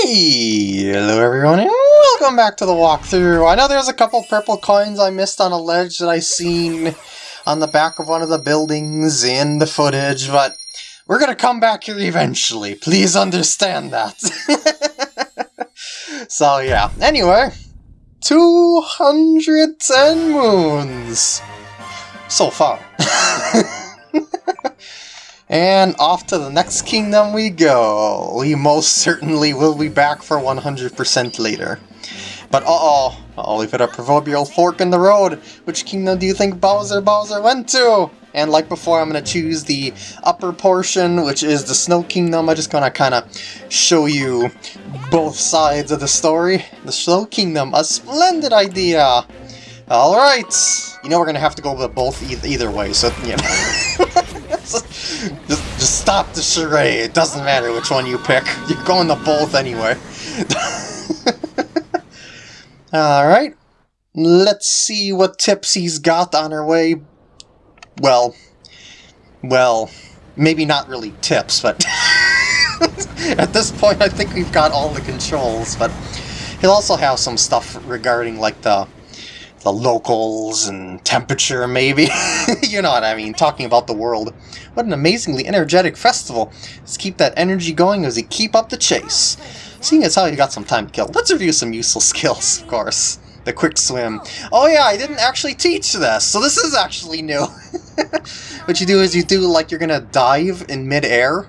Hello everyone and welcome back to the walkthrough. I know there's a couple purple coins I missed on a ledge that I seen on the back of one of the buildings in the footage, but we're gonna come back here eventually. Please understand that. so yeah, anyway, 210 moons so far. And off to the next kingdom we go. We most certainly will be back for 100% later. But uh-oh, I'll leave it a proverbial fork in the road. Which kingdom do you think Bowser Bowser went to? And like before, I'm going to choose the upper portion, which is the Snow Kingdom. I'm just going to kind of show you both sides of the story. The Snow Kingdom, a splendid idea! Alright, you know we're going to have to go with both e either way, so, yeah. just, just stop the charade. It doesn't matter which one you pick. You're going to both anyway. Alright. Let's see what tips he's got on her way. Well, well, maybe not really tips, but at this point I think we've got all the controls, but he'll also have some stuff regarding like the the locals and temperature, maybe. you know what I mean, talking about the world. What an amazingly energetic festival. Let's keep that energy going as we keep up the chase. Seeing as how you got some time to kill, let's review some useful skills, of course. The quick swim. Oh yeah, I didn't actually teach this, so this is actually new. what you do is you do like you're gonna dive in midair.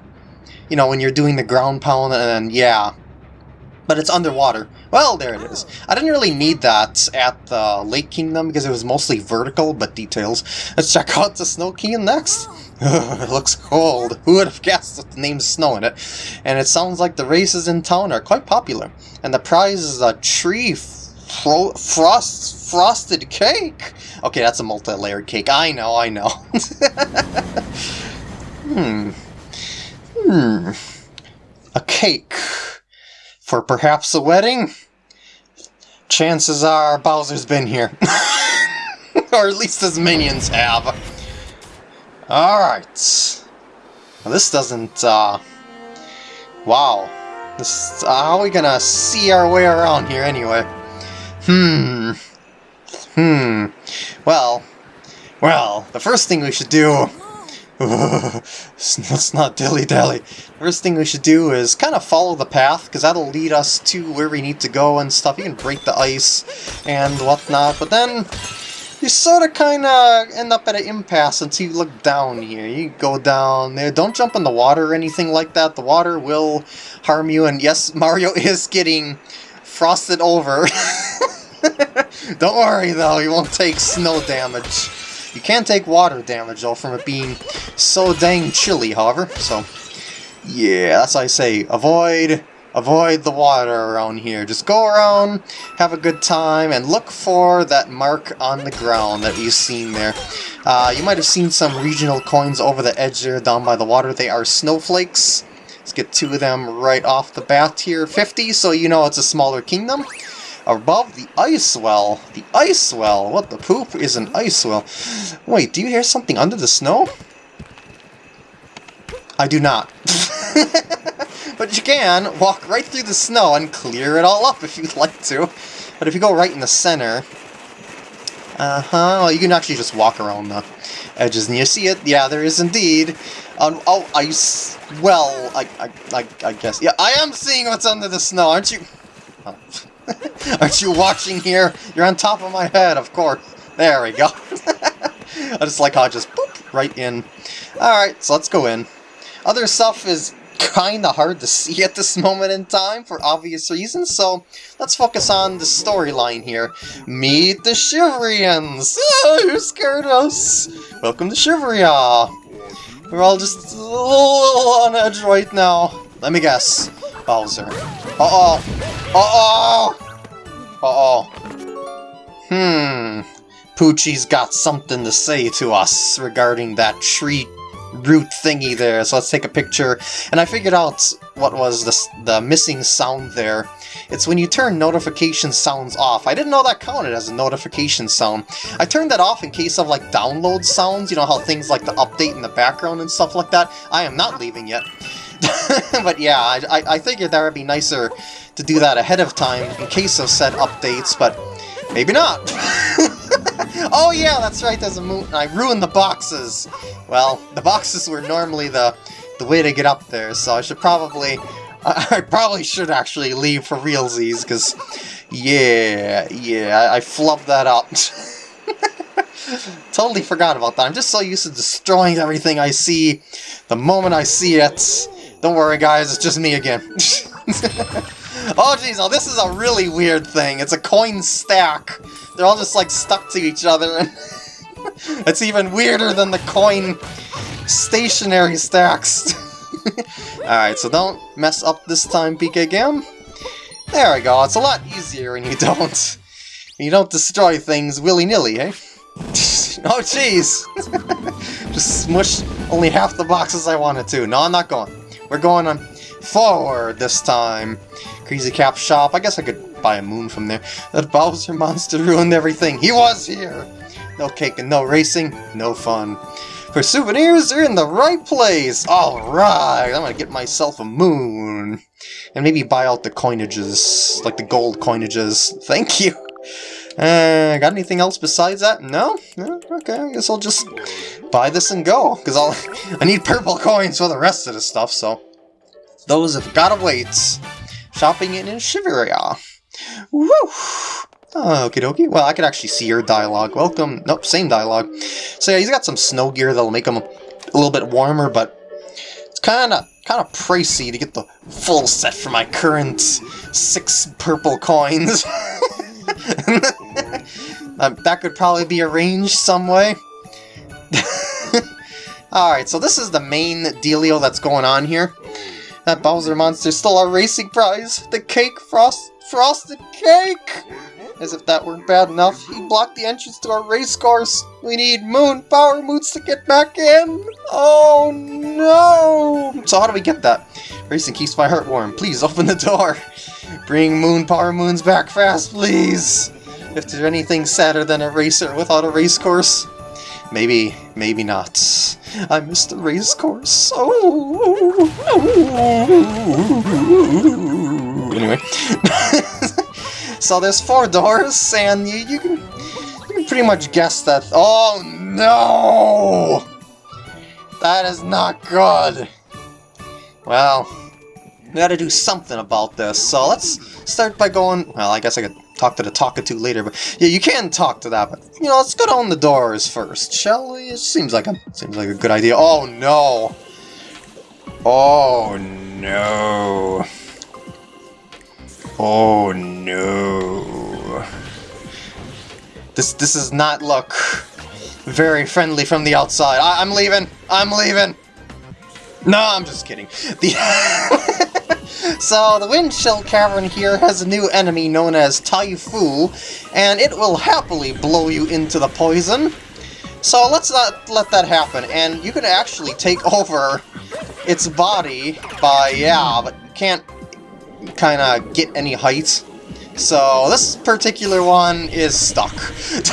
You know, when you're doing the ground pound and yeah, but it's underwater. Well, there it is. I didn't really need that at the Lake Kingdom because it was mostly vertical, but details. Let's check out the Snow Kingdom next. it looks cold. Who would have guessed with the name Snow in it? And it sounds like the races in town are quite popular. And the prize is a tree fro frost frosted cake. Okay, that's a multi-layered cake. I know, I know. hmm. Hmm. A cake for perhaps a wedding? Chances are Bowser's been here. or at least his minions have. Alright. Well, this doesn't, uh... Wow. This, uh, how are we gonna see our way around here anyway? Hmm. Hmm. Well. Well, the first thing we should do let's not dilly-dally. First thing we should do is kind of follow the path, because that'll lead us to where we need to go and stuff. You can break the ice and whatnot, but then you sort of kind of end up at an impasse until you look down here. You go down there. Don't jump in the water or anything like that. The water will harm you, and yes, Mario is getting frosted over. Don't worry, though. You won't take snow damage. You can take water damage, though, from it being so dang chilly, however, so... Yeah, that's why I say, avoid avoid the water around here. Just go around, have a good time, and look for that mark on the ground that you've seen there. Uh, you might have seen some regional coins over the edge there down by the water. They are snowflakes. Let's get two of them right off the bat here. 50, so you know it's a smaller kingdom above the ice well. The ice well? What the poop is an ice well? Wait, do you hear something under the snow? I do not. but you can walk right through the snow and clear it all up if you'd like to. But if you go right in the center... Uh-huh, well, you can actually just walk around the edges and you see it. Yeah, there is indeed. Um, oh, ice... Well, I, I, I, I guess... Yeah, I am seeing what's under the snow, aren't you? Oh. Aren't you watching here? You're on top of my head, of course. There we go. I just like how I just boop right in. Alright, so let's go in. Other stuff is kinda hard to see at this moment in time for obvious reasons, so let's focus on the storyline here. Meet the Shiverians! Ah, oh, you scared us! Welcome to Shiveria! We're all just a little on edge right now. Let me guess. Bowser. Uh-oh! Uh-oh! Uh-oh. Hmm. Poochie's got something to say to us regarding that tree root thingy there, so let's take a picture. And I figured out what was the, the missing sound there. It's when you turn notification sounds off. I didn't know that counted as a notification sound. I turned that off in case of like download sounds, you know how things like the update in the background and stuff like that. I am not leaving yet. but yeah, I, I, I figured that would be nicer to do that ahead of time in case of said updates, but maybe not. oh yeah, that's right, there's a moon. I ruined the boxes. Well, the boxes were normally the, the way to get up there, so I should probably... I probably should actually leave for realsies, because... Yeah, yeah, I, I flubbed that up. totally forgot about that. I'm just so used to destroying everything I see the moment I see it. Don't worry, guys, it's just me again. Oh, jeez, oh, this is a really weird thing. It's a coin stack. They're all just, like, stuck to each other. it's even weirder than the coin stationary stacks. Alright, so don't mess up this time, PK Gam. There we go, it's a lot easier when you don't... You don't destroy things willy-nilly, eh? oh, jeez! Just smush only half the boxes I wanted to. No, I'm not going. We're going on forward this time. Crazy Cap Shop. I guess I could buy a moon from there. That Bowser monster ruined everything. He was here! No cake and no racing, no fun. For souvenirs, they're in the right place! Alright, I'm gonna get myself a moon. And maybe buy out the coinages, like the gold coinages. Thank you! Uh, got anything else besides that? No? no? Okay, I guess I'll just buy this and go, because I'll I need purple coins for the rest of the stuff, so those have gotta wait. Shopping in Shiveria. Woo! Okie dokie. Well, I could actually see your dialogue. Welcome. Nope, same dialogue. So yeah, he's got some snow gear that'll make him a little bit warmer, but it's kind of kind of pricey to get the full set for my current six purple coins. um, that could probably be arranged some way. Alright, so this is the main dealio that's going on here. That Bowser monster stole our racing prize! The cake frost frosted cake! As if that weren't bad enough, he blocked the entrance to our race course. We need moon power moods to get back in. Oh no! So how do we get that? Racing keeps my heart warm. Please open the door. Bring moon power moons back fast, please. If there's anything sadder than a racer without a race course, maybe, maybe not. I missed the race course. Oh. Anyway. so there's four doors, and you, you, can, you can pretty much guess that... Oh, no! That is not good. Well, we gotta do something about this, so let's start by going... Well, I guess I could talk to the Talkatoo later, but yeah, you can talk to that, but, you know, let's go down the doors first, shall we? It seems like a, seems like a good idea. Oh, no! Oh, no! Oh no. This this does not look very friendly from the outside. I, am leaving. I'm leaving. No, I'm just kidding. The so the Windshell Cavern here has a new enemy known as Ty-foo, and it will happily blow you into the poison. So let's not let that happen, and you can actually take over its body by, yeah, but can't kind of get any height. So this particular one is stuck.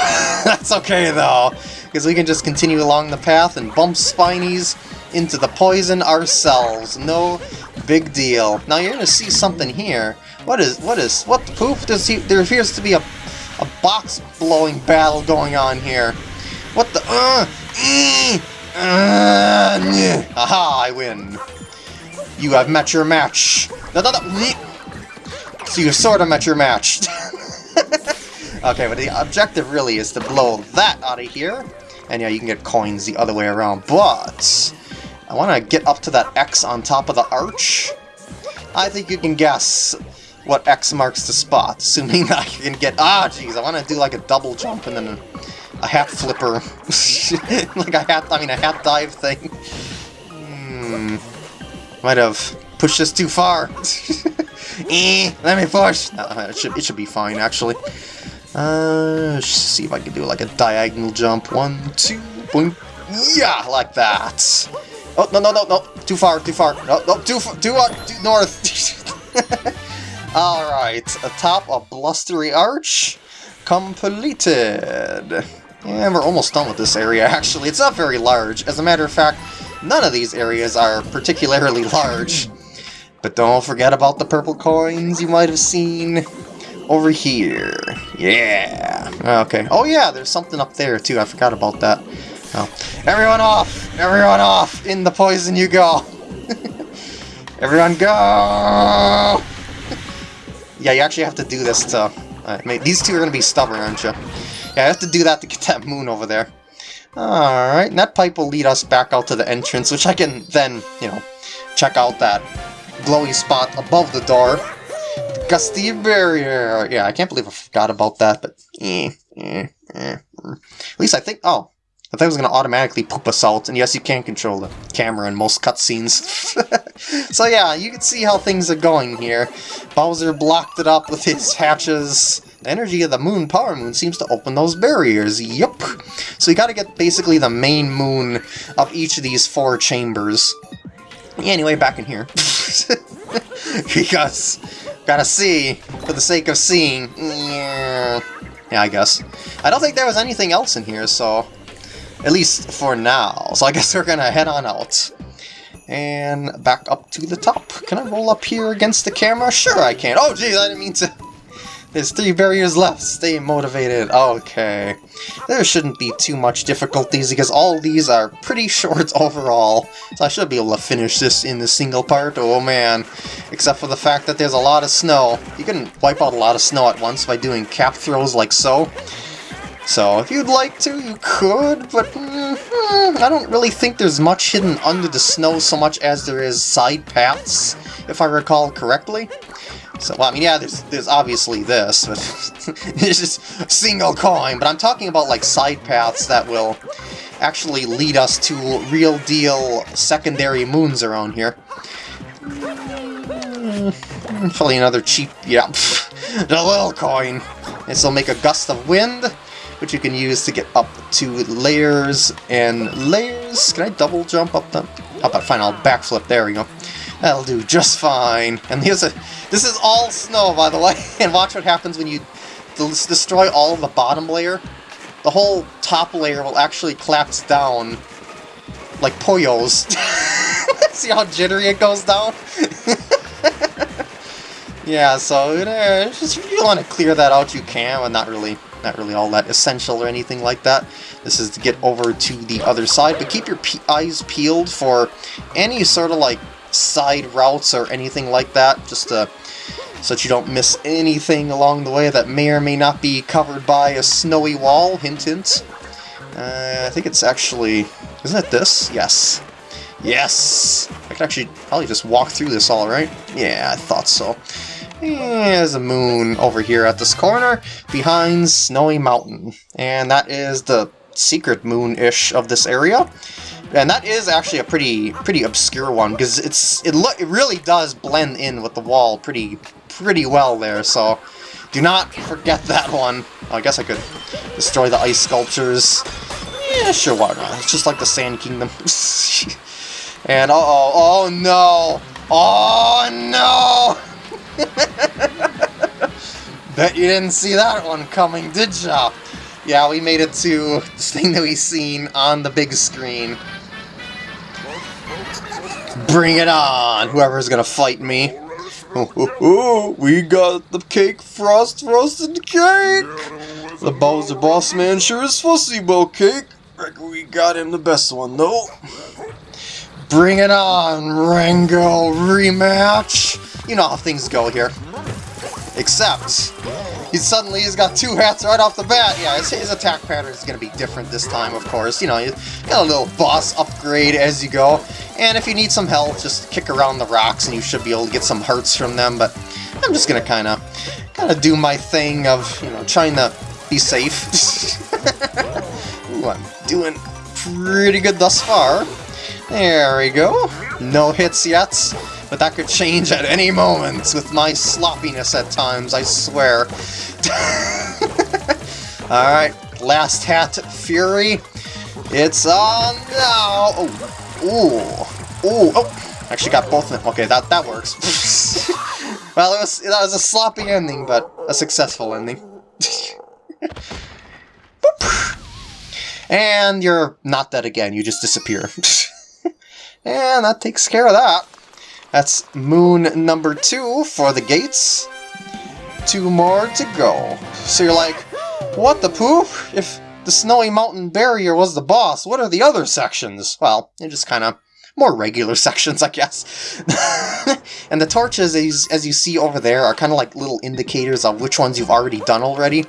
That's okay though, because we can just continue along the path and bump Spinies into the poison ourselves. No big deal. Now you're gonna see something here. What is what is what the? Does he, there appears to be a a box blowing battle going on here. What the uh, uh, uh, Aha, I win. You have met your match. No, no, no. So you sort of met your match. okay, but the objective really is to blow that out of here. And yeah, you can get coins the other way around. But I want to get up to that X on top of the arch. I think you can guess what X marks the spot, assuming I can get... Ah, jeez, I want to do like a double jump and then a, hat flipper. like a hat, I mean a hat dive thing. Hmm... Might have pushed this too far. eh, let me push. Uh, it should it should be fine actually. Uh, see if I can do like a diagonal jump. One, two, boom. Yeah, like that. Oh no no no no! Too far, too far. No no too far, too, too north. All right, atop a blustery arch, completed. And we're almost done with this area, actually. It's not very large. As a matter of fact, none of these areas are particularly large. But don't forget about the purple coins you might have seen over here. Yeah. Okay. Oh yeah, there's something up there too. I forgot about that. Oh. Everyone off! Everyone off! In the poison you go! Everyone go! yeah, you actually have to do this to... Uh, these two are going to be stubborn, aren't you? Yeah, I have to do that to get that moon over there. Alright, and that pipe will lead us back out to the entrance, which I can then, you know, check out that glowy spot above the door. The gusty barrier! Yeah, I can't believe I forgot about that, but eh, eh, eh. At least I think, oh, I thought it was going to automatically poop out, and yes, you can control the camera in most cutscenes. so yeah, you can see how things are going here. Bowser blocked it up with his hatches. The energy of the moon, Power Moon, seems to open those barriers. Yup. So you gotta get basically the main moon of each of these four chambers. Anyway, back in here. because, gotta see, for the sake of seeing. Yeah, I guess. I don't think there was anything else in here, so at least for now. So I guess we're gonna head on out. And back up to the top. Can I roll up here against the camera? Sure I can. Oh geez, I didn't mean to... There's three barriers left. Stay motivated. Okay. There shouldn't be too much difficulties because all these are pretty short overall. So I should be able to finish this in the single part. Oh man. Except for the fact that there's a lot of snow. You can wipe out a lot of snow at once by doing cap throws like so. So if you'd like to, you could, but mm, I don't really think there's much hidden under the snow so much as there is side paths, if I recall correctly. So, well, I mean, yeah, there's, there's obviously this, but it's just single coin, but I'm talking about, like, side paths that will actually lead us to real-deal secondary moons around here. Probably another cheap, yeah, the little coin. This will make a gust of wind, which you can use to get up to layers and layers. Can I double jump up the... How about fine, I'll backflip, there we go. That'll do just fine. And here's a... This is all snow, by the way, and watch what happens when you destroy all of the bottom layer. The whole top layer will actually collapse down like Poyos. See how jittery it goes down? yeah, so uh, just, if you want to clear that out, you can, but not really not really all that essential or anything like that. This is to get over to the other side, but keep your pe eyes peeled for any sort of like side routes or anything like that, just to, so that you don't miss anything along the way that may or may not be covered by a snowy wall, hint hint. Uh, I think it's actually, isn't it this? Yes. Yes! I can actually probably just walk through this all right. Yeah, I thought so. There's a moon over here at this corner behind Snowy Mountain. And that is the secret moon-ish of this area. And that is actually a pretty pretty obscure one because it's it look it really does blend in with the wall pretty pretty well there. So do not forget that one. Oh, I guess I could destroy the ice sculptures. Yeah, sure, why not? It's just like the Sand Kingdom. and uh oh, oh no, oh no! Bet you didn't see that one coming, did ya? Yeah, we made it to this thing that we seen on the big screen. Bring it on, whoever's gonna fight me. Oh, oh, oh, we got the cake frost roasted cake! The Bowser Boss Man sure is fussy about cake. Reckon we got him the best one, though. Bring it on, Rango rematch! You know how things go here. Except, he suddenly has got two hats right off the bat. Yeah, his, his attack pattern is going to be different this time, of course. You know, you got a little boss upgrade as you go. And if you need some help, just kick around the rocks and you should be able to get some hearts from them. But I'm just going to kind of kind of do my thing of, you know, trying to be safe. Ooh, I'm doing pretty good thus far. There we go. No hits yet. But that could change at any moment with my sloppiness at times, I swear. Alright, last hat, Fury. It's on now! Oh, ooh, ooh, oh! Actually got both of them. Okay, that, that works. well, it was, that was a sloppy ending, but a successful ending. and you're not dead again, you just disappear. And that takes care of that. That's moon number two for the gates. Two more to go. So you're like, what the poop? If the Snowy Mountain Barrier was the boss, what are the other sections? Well, they're just kind of more regular sections, I guess. and the torches, as, as you see over there, are kind of like little indicators of which ones you've already done already.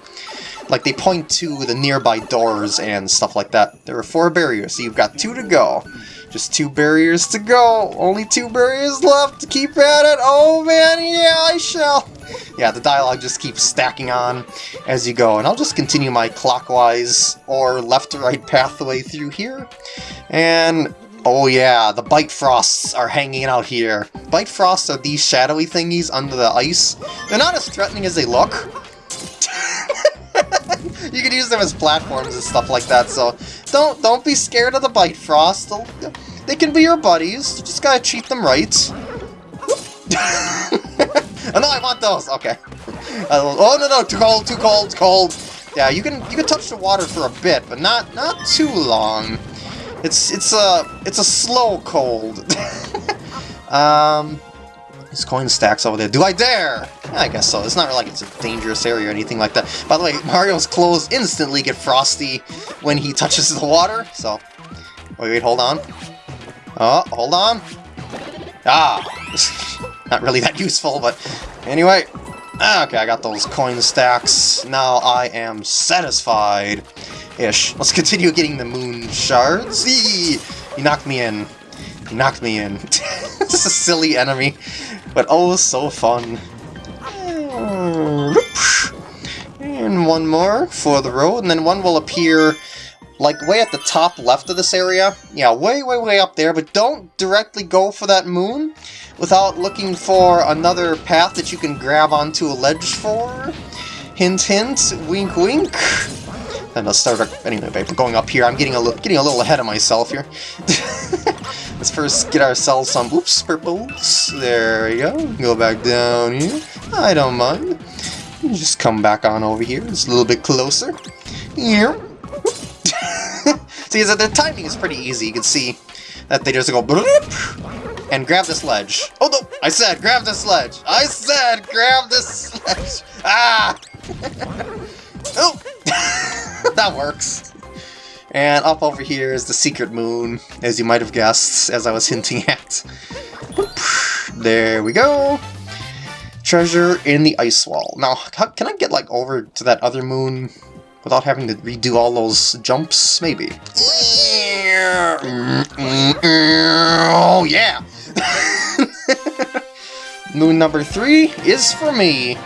Like, they point to the nearby doors and stuff like that. There are four barriers, so you've got two to go. Just two barriers to go. Only two barriers left keep at it. Oh man, yeah, I shall. Yeah, the dialogue just keeps stacking on as you go. And I'll just continue my clockwise or left to right pathway through here. And Oh yeah, the Bitefrosts are hanging out here. Bitefrosts are these shadowy thingies under the ice. They're not as threatening as they look. you can use them as platforms and stuff like that, so don't don't be scared of the Bitefrost. They can be your buddies. You just gotta treat them right. oh no, I want those. Okay. Uh, oh no no, too cold, too cold, cold. Yeah, you can you can touch the water for a bit, but not not too long. It's it's a it's a slow cold. um, there's coin stacks over there. Do I dare? Yeah, I guess so. It's not like it's a dangerous area or anything like that. By the way, Mario's clothes instantly get frosty when he touches the water. So, wait, wait, hold on. Oh, hold on. Ah, not really that useful, but anyway. Okay, I got those coin stacks. Now I am satisfied. Ish. Let's continue getting the moon shards. Eee! He knocked me in. He knocked me in. this is a silly enemy, but oh, so fun. Uh, and one more for the road, and then one will appear like way at the top left of this area. Yeah, way, way, way up there, but don't directly go for that moon without looking for another path that you can grab onto a ledge for. Hint, hint, wink, wink. Then let's start, up. anyway, by going up here, I'm getting a, little getting a little ahead of myself here. let's first get ourselves some, oops, purples. There we go. Go back down here. I don't mind. Just come back on over here. It's a little bit closer. Here. see, that the timing is pretty easy. You can see that they just go and grab this ledge. Oh no! I said grab this ledge! I said grab this ledge! Ah! oh! that works. And up over here is the secret moon, as you might have guessed, as I was hinting at. There we go! Treasure in the ice wall. Now, can I get, like, over to that other moon without having to redo all those jumps? Maybe. Oh, yeah! Moon number three is for me,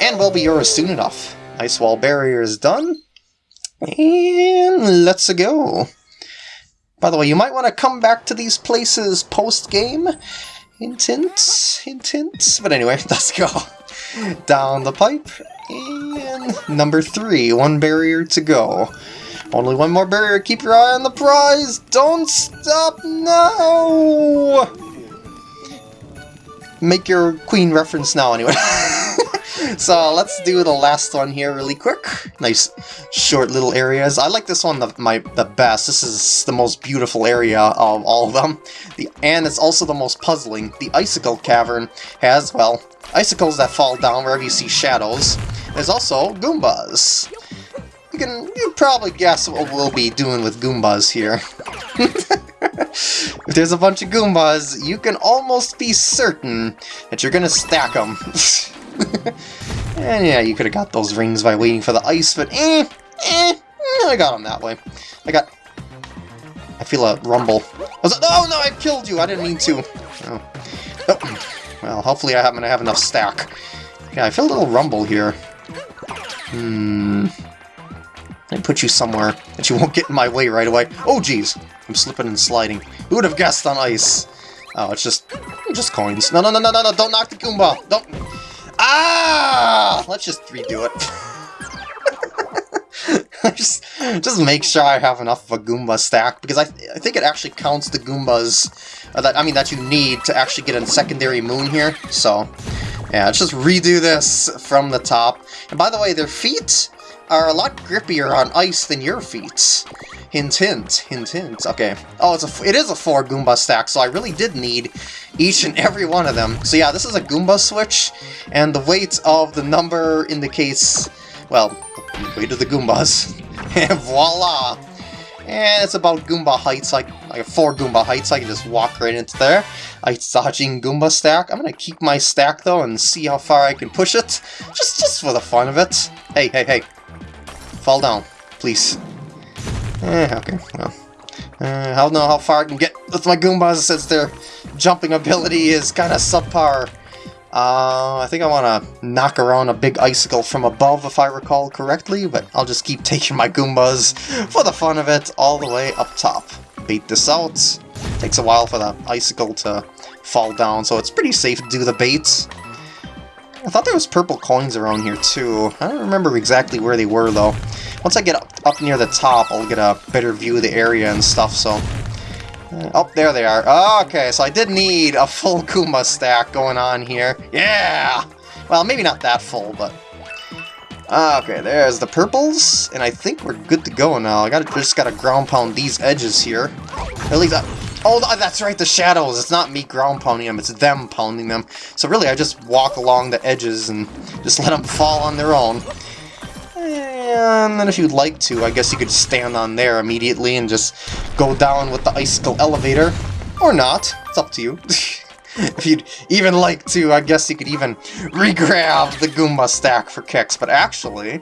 and will be yours soon enough. Ice wall barrier is done, and let's go. By the way, you might want to come back to these places post-game. Hint, hint, hint, hint. But anyway, let's go. Down the pipe, and number three, one barrier to go. Only one more barrier, keep your eye on the prize! Don't stop now! Make your queen reference now, anyway. so let's do the last one here really quick. Nice short little areas. I like this one the, my, the best. This is the most beautiful area of all of them. The, and it's also the most puzzling. The Icicle Cavern has, well, icicles that fall down wherever you see shadows. There's also Goombas you can you probably guess what we'll be doing with Goombas here. if there's a bunch of Goombas, you can almost be certain that you're gonna stack them. and yeah, you could have got those rings by waiting for the ice, but eh, eh, I got them that way. I got... I feel a rumble. Was it, oh no, I killed you! I didn't mean to. Oh. oh. Well, hopefully I happen to have enough stack. Yeah, I feel a little rumble here. Hmm... I put you somewhere that you won't get in my way right away. Oh, jeez. I'm slipping and sliding. Who would have guessed on ice? Oh, it's just... just coins. No, no, no, no, no, no, don't knock the Goomba! Don't... Ah! Let's just redo it. just, just make sure I have enough of a Goomba stack, because I, th I think it actually counts the Goombas uh, that I mean that you need to actually get a secondary moon here, so... Yeah, let's just redo this from the top. And by the way, their feet are a lot grippier on ice than your feet. Hint, hint, hint, hint. Okay. Oh, it's a, it is a four Goomba stack, so I really did need each and every one of them. So yeah, this is a Goomba switch, and the weight of the number indicates, well, the weight of the Goombas. and voila! And it's about Goomba heights, like, like four Goomba heights, I can just walk right into there. Dodging Goomba stack. I'm gonna keep my stack though and see how far I can push it. Just just for the fun of it. Hey, hey, hey. Fall down, please. Eh, okay, well. Uh, I don't know how far I can get with my Goombas since their jumping ability is kind of subpar. Uh, I think I want to knock around a big icicle from above, if I recall correctly, but I'll just keep taking my Goombas for the fun of it all the way up top. Bait this out. Takes a while for that icicle to fall down, so it's pretty safe to do the baits. I thought there was purple coins around here too. I don't remember exactly where they were though. Once I get up, up near the top, I'll get a better view of the area and stuff, so Oh, there they are. Ah, okay, so I did need a full Goomba stack going on here. Yeah! Well, maybe not that full, but... Ah, okay, there's the purples, and I think we're good to go now. I gotta, just gotta ground pound these edges here. At least I, Oh, that's right, the shadows. It's not me ground pounding them, it's them pounding them. So really, I just walk along the edges and just let them fall on their own. And then if you'd like to, I guess you could stand on there immediately and just go down with the icicle elevator. Or not. It's up to you. if you'd even like to, I guess you could even re-grab the Goomba stack for kicks. But actually,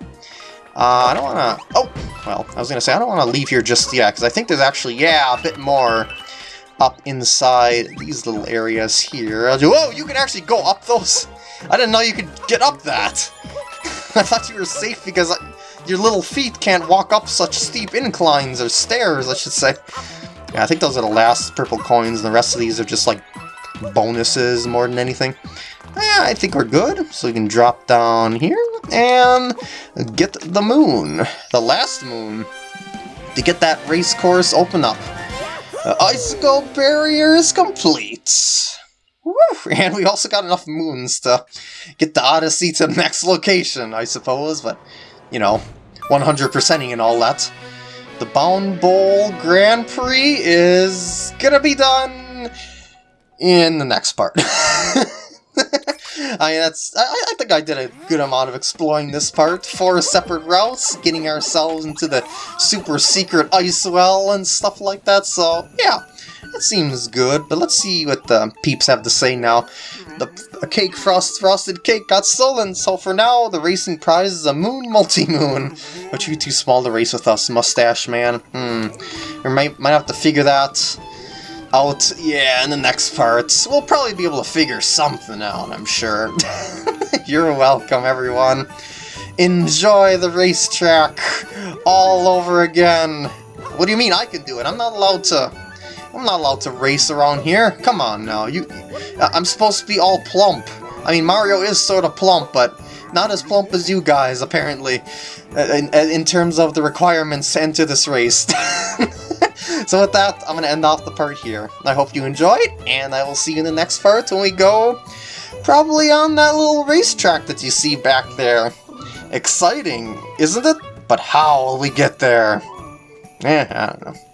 uh, I don't want to... Oh, well, I was going to say, I don't want to leave here just yet, because I think there's actually, yeah, a bit more up inside these little areas here. Whoa, you can actually go up those? I didn't know you could get up that. I thought you were safe because your little feet can't walk up such steep inclines, or stairs, I should say. Yeah, I think those are the last purple coins, and the rest of these are just like bonuses more than anything. Yeah, I think we're good. So we can drop down here and get the moon, the last moon, to get that race course open up. Uh, icicle barrier is complete. And we also got enough moons to get the Odyssey to the next location, I suppose, but, you know, 100%ing and all that. The Bound Bowl Grand Prix is gonna be done in the next part. I mean, that's. I, I, think I did a good amount of exploring this part. Four separate routes, getting ourselves into the super secret ice well and stuff like that. So yeah, that seems good, but let's see what the peeps have to say now. The cake frost frosted cake got stolen, so for now the racing prize is a moon multi-moon. But you're too small to race with us, mustache man. Hmm. We might might have to figure that out. Yeah, in the next parts. We'll probably be able to figure something out, I'm sure. You're welcome, everyone. Enjoy the racetrack all over again. What do you mean I can do it? I'm not allowed to I'm not allowed to race around here. Come on now. You, I'm supposed to be all plump. I mean, Mario is sort of plump, but not as plump as you guys, apparently, in, in terms of the requirements to enter this race. so with that, I'm going to end off the part here. I hope you enjoyed, and I will see you in the next part when we go probably on that little racetrack that you see back there. Exciting, isn't it? But how will we get there? Eh, I don't know.